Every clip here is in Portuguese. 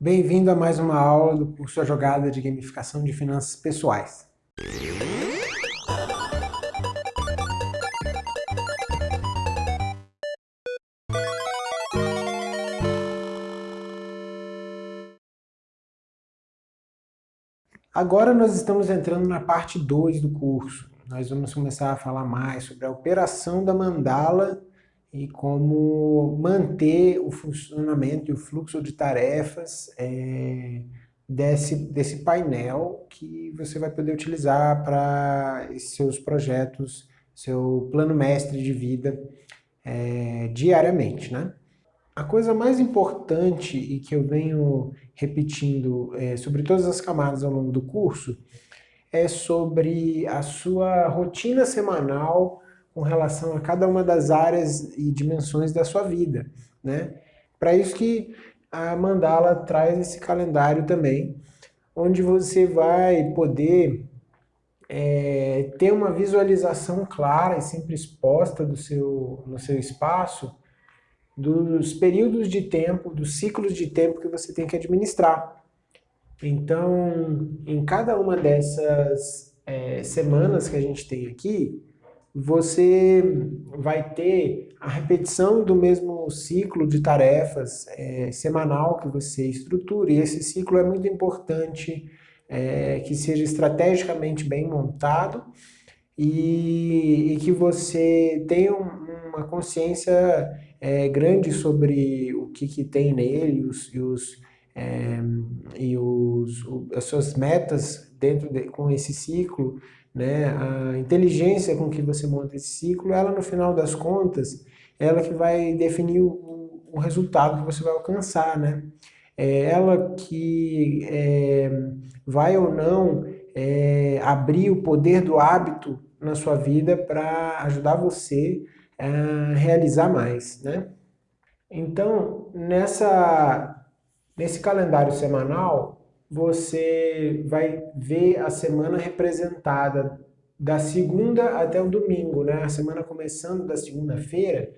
Bem-vindo a mais uma aula do curso A Jogada de Gamificação de Finanças Pessoais. Agora nós estamos entrando na parte 2 do curso. Nós vamos começar a falar mais sobre a operação da mandala e como manter o funcionamento e o fluxo de tarefas é, desse, desse painel que você vai poder utilizar para seus projetos, seu plano mestre de vida é, diariamente. Né? A coisa mais importante e que eu venho repetindo é, sobre todas as camadas ao longo do curso é sobre a sua rotina semanal com relação a cada uma das áreas e dimensões da sua vida, né? Para isso que a Mandala traz esse calendário também, onde você vai poder é, ter uma visualização clara e sempre exposta do seu, no seu espaço dos períodos de tempo, dos ciclos de tempo que você tem que administrar. Então, em cada uma dessas é, semanas que a gente tem aqui, você vai ter a repetição do mesmo ciclo de tarefas é, semanal que você estrutura, e esse ciclo é muito importante é, que seja estrategicamente bem montado e, e que você tenha uma consciência é, grande sobre o que, que tem nele os, e, os, é, e os, as suas metas dentro de, com esse ciclo, né? A inteligência com que você monta esse ciclo, ela no final das contas, ela que vai definir o, o resultado que você vai alcançar, né? É ela que é, vai ou não é, abrir o poder do hábito na sua vida para ajudar você a realizar mais, né? Então, nessa, nesse calendário semanal, você vai ver a semana representada da segunda até o domingo, né? A semana começando da segunda-feira,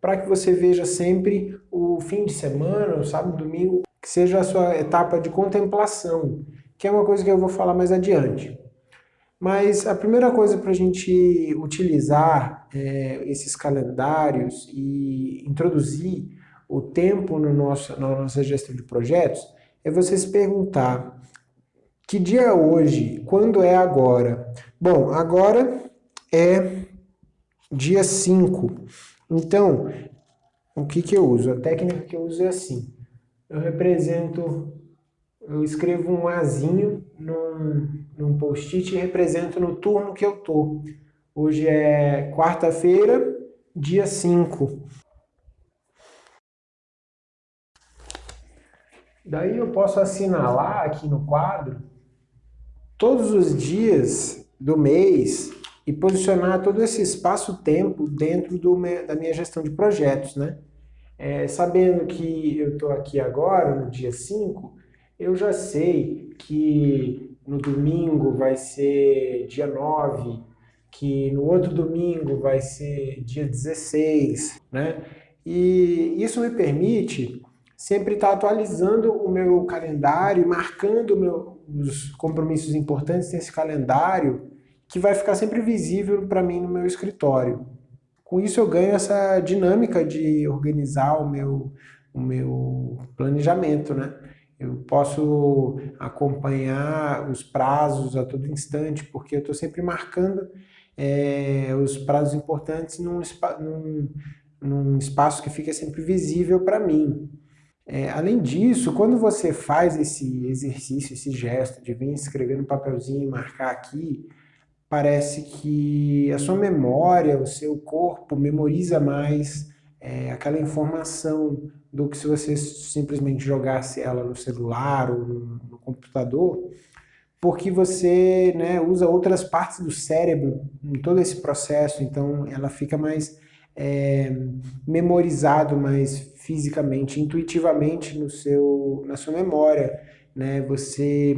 para que você veja sempre o fim de semana, o sábado, domingo, que seja a sua etapa de contemplação, que é uma coisa que eu vou falar mais adiante. Mas a primeira coisa para a gente utilizar é, esses calendários e introduzir o tempo no nosso, na nossa gestão de projetos é você se perguntar que dia é hoje, quando é agora? Bom, agora é dia 5. Então, o que, que eu uso? A técnica que eu uso é assim. Eu represento, eu escrevo um azinho num, num post-it e represento no turno que eu tô. Hoje é quarta-feira, dia 5. Daí eu posso assinalar aqui no quadro todos os dias do mês e posicionar todo esse espaço-tempo dentro do, da minha gestão de projetos, né? É, sabendo que eu estou aqui agora, no dia 5, eu já sei que no domingo vai ser dia 9, que no outro domingo vai ser dia 16, né? E isso me permite sempre estar tá atualizando o meu calendário, marcando meu, os compromissos importantes nesse calendário, que vai ficar sempre visível para mim no meu escritório. Com isso eu ganho essa dinâmica de organizar o meu, o meu planejamento, né? Eu posso acompanhar os prazos a todo instante, porque eu estou sempre marcando é, os prazos importantes num, num, num espaço que fica sempre visível para mim. É, além disso, quando você faz esse exercício, esse gesto de vir escrever no papelzinho e marcar aqui, parece que a sua memória, o seu corpo memoriza mais é, aquela informação do que se você simplesmente jogasse ela no celular ou no, no computador, porque você né, usa outras partes do cérebro em todo esse processo, então ela fica mais é, memorizado mais fisicamente, intuitivamente no seu, na sua memória. Né? Você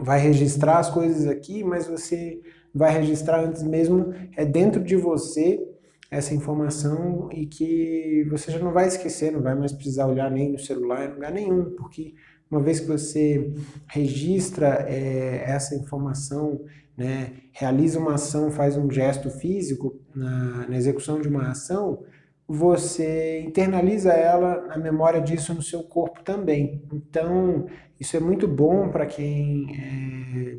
vai registrar as coisas aqui, mas você vai registrar antes mesmo, é dentro de você essa informação e que você já não vai esquecer, não vai mais precisar olhar nem no celular, em lugar nenhum, porque uma vez que você registra é, essa informação, né, realiza uma ação, faz um gesto físico na, na execução de uma ação, você internaliza ela, a memória disso no seu corpo também. Então, isso é muito bom para quem é,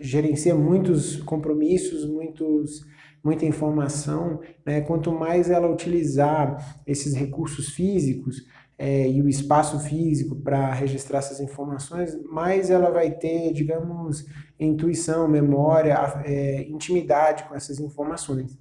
gerencia muitos compromissos, muitos, muita informação. Né? Quanto mais ela utilizar esses recursos físicos, é, e o espaço físico para registrar essas informações, mais ela vai ter, digamos, intuição, memória, é, intimidade com essas informações.